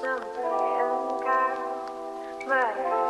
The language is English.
sampai but.